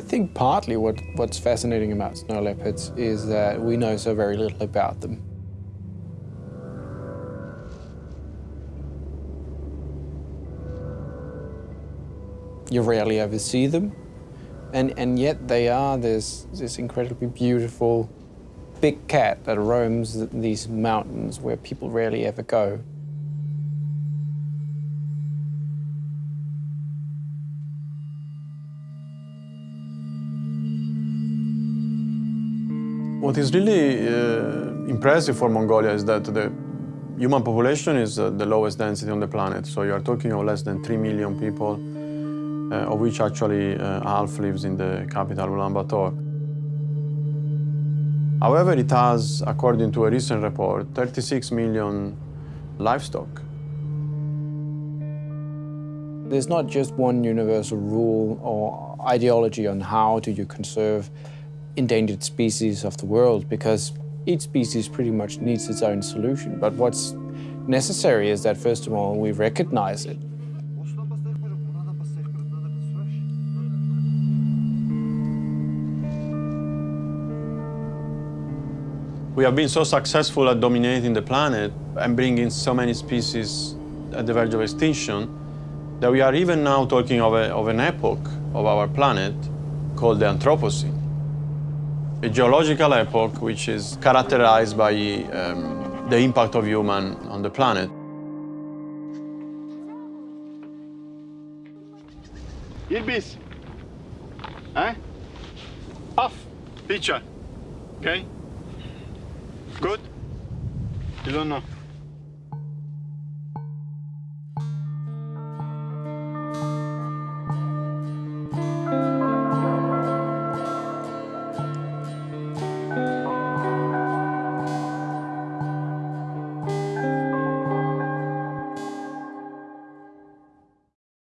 think partly what, what's fascinating about snow leopards is that we know so very little about them. You rarely ever see them, and, and yet they are this, this incredibly beautiful big cat that roams these mountains where people rarely ever go. What is really uh, impressive for Mongolia is that the human population is uh, the lowest density on the planet. So you are talking of less than 3 million people, uh, of which actually uh, half lives in the capital, Ulaanbaatar. However, it has, according to a recent report, 36 million livestock. There's not just one universal rule or ideology on how do you conserve endangered species of the world because each species pretty much needs its own solution. But what's necessary is that, first of all, we recognize it. We have been so successful at dominating the planet and bringing so many species at the verge of extinction that we are even now talking of, a, of an epoch of our planet called the Anthropocene a geological epoch which is characterized by um, the impact of human on the planet. Ilbis. Eh? Off. Picture. Okay? Good? You don't know.